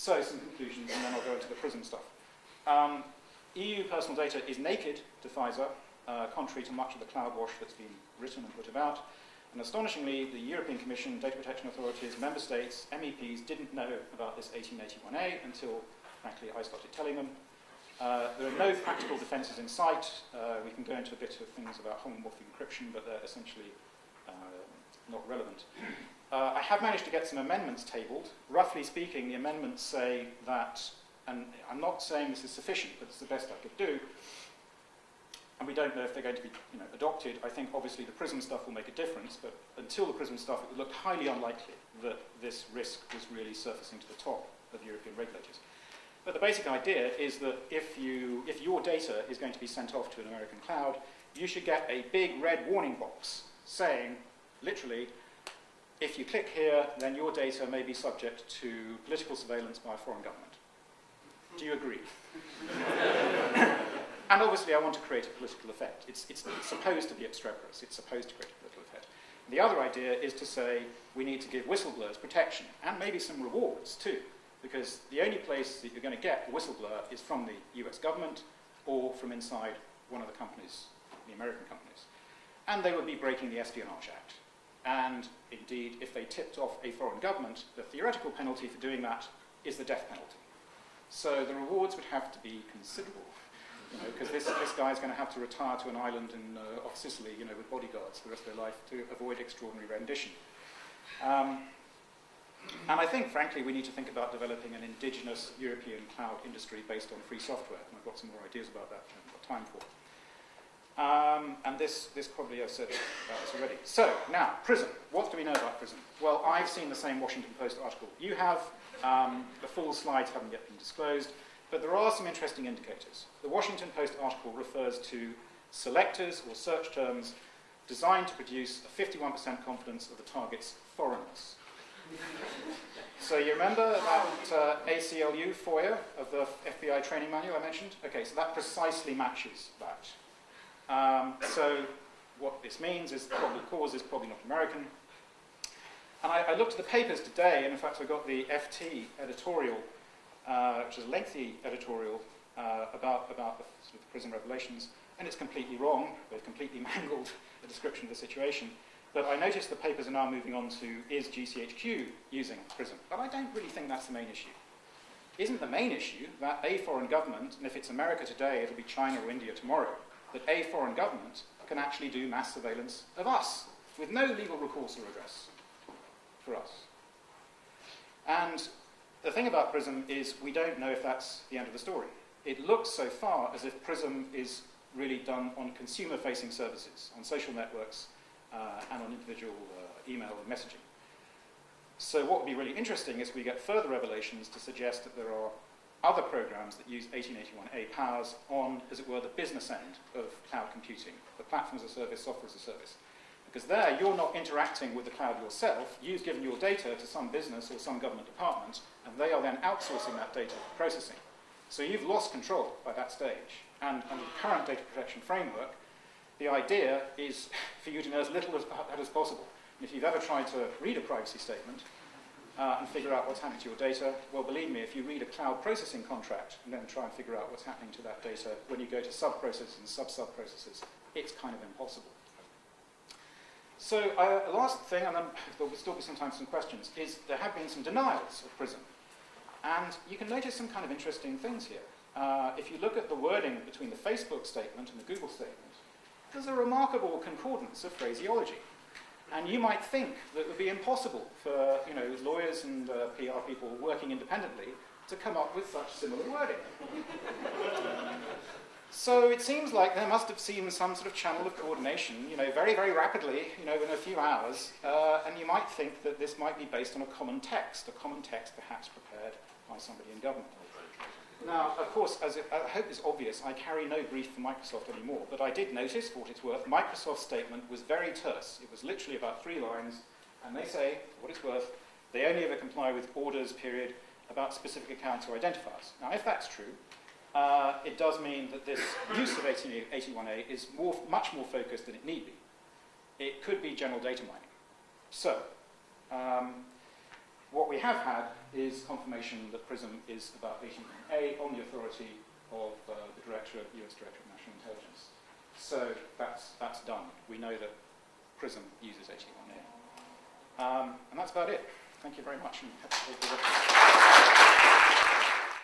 So, some conclusions, and then I'll go into the PRISM stuff. Um, EU personal data is naked to FISA, uh, contrary to much of the cloud wash that's been written and put about. And astonishingly, the European Commission, data protection authorities, member states, MEPs didn't know about this 1881A until, frankly, I started telling them. Uh, there are no practical defenses in sight. Uh, we can go into a bit of things about homomorphic encryption, but they're essentially uh, not relevant. Uh, I have managed to get some amendments tabled. Roughly speaking, the amendments say that, and I'm not saying this is sufficient, but it's the best I could do, and we don't know if they're going to be you know, adopted. I think obviously the PRISM stuff will make a difference, but until the PRISM stuff, it looked highly unlikely that this risk was really surfacing to the top of European regulators. But the basic idea is that if, you, if your data is going to be sent off to an American cloud, you should get a big red warning box saying, literally, if you click here, then your data may be subject to political surveillance by a foreign government. Do you agree? And obviously I want to create a political effect. It's, it's, supposed to be obstreperous. It's supposed to create a political effect. The other idea is to say we need to give whistleblowers protection and maybe some rewards too, because the only place that you're going to get a whistleblower is from the US government or from inside one of the companies, the American companies. And they would be breaking the Espionage Act. And indeed, if they tipped off a foreign government, the theoretical penalty for doing that is the death penalty. So the rewards would have to be considerable you know, because this, guy is going to have to retire to an island in, uh, off Sicily, you know, with bodyguards for the rest of their life to avoid extraordinary rendition. Um, and I think, frankly, we need to think about developing an indigenous European cloud industry based on free software. And I've got some more ideas about that, which I haven't got time for. Um, and this, this probably I've said about this already. So, now, PRISM. What do we know about PRISM? Well, I've seen the same Washington Post article. You have. Um, the full slides haven't yet been disclosed. But there are some interesting indicators. The Washington Post article refers to selectors or search terms designed to produce a 51% confidence of the target's foreignness. so you remember that uh, ACLU FOIA of the FBI training manual I mentioned? Okay, so that precisely matches that. Um, so what this means is the cause is probably not American. And I, I looked at the papers today, and in fact I got the FT editorial uh, which is a lengthy editorial uh, about, about the, sort of the PRISM revelations, and it's completely wrong. They've completely mangled the description of the situation. But I noticed the papers are now moving on to is GCHQ using PRISM? But I don't really think that's the main issue. Isn't the main issue that a foreign government, and if it's America today, it'll be China or India tomorrow, that a foreign government can actually do mass surveillance of us with no legal recourse or redress for us. And the thing about PRISM is we don't know if that's the end of the story. It looks so far as if PRISM is really done on consumer-facing services, on social networks, uh, and on individual uh, email and messaging. So what would be really interesting is we get further revelations to suggest that there are other programs that use 1881A powers on, as it were, the business end of cloud computing, the platform as a service, software as a service. Because there, you're not interacting with the cloud yourself. You've given your data to some business or some government department, and they are then outsourcing that data for processing. So you've lost control by that stage. And under the current data protection framework, the idea is for you to know as little as, as possible. And if you've ever tried to read a privacy statement uh, and figure out what's happening to your data, well, believe me, if you read a cloud processing contract and then try and figure out what's happening to that data when you go to sub-processes and sub-sub-processes, it's kind of impossible. So uh, last thing, and then there will still be sometimes some questions, is there have been some denials of PRISM. And you can notice some kind of interesting things here. Uh, if you look at the wording between the Facebook statement and the Google statement, there's a remarkable concordance of phraseology. And you might think that it would be impossible for you know, lawyers and uh, PR people working independently to come up with such similar wording. So it seems like there must have seen some sort of channel of coordination, you know, very, very rapidly, you know, in a few hours, uh, and you might think that this might be based on a common text, a common text perhaps prepared by somebody in government. Now, of course, as it, I hope is obvious, I carry no brief for Microsoft anymore, but I did notice, for what it's worth, Microsoft's statement was very terse. It was literally about three lines, and they say, for what it's worth, they only ever comply with orders, period, about specific accounts or identifiers. Now, if that's true, uh, it does mean that this use of 81A is more, much more focused than it need be. It could be general data mining. So, um, what we have had is confirmation that PRISM is about 81A on the authority of uh, the Director, US Director of National Intelligence. So that's, that's done. We know that PRISM uses 81A. Um, and that's about it. Thank you very much.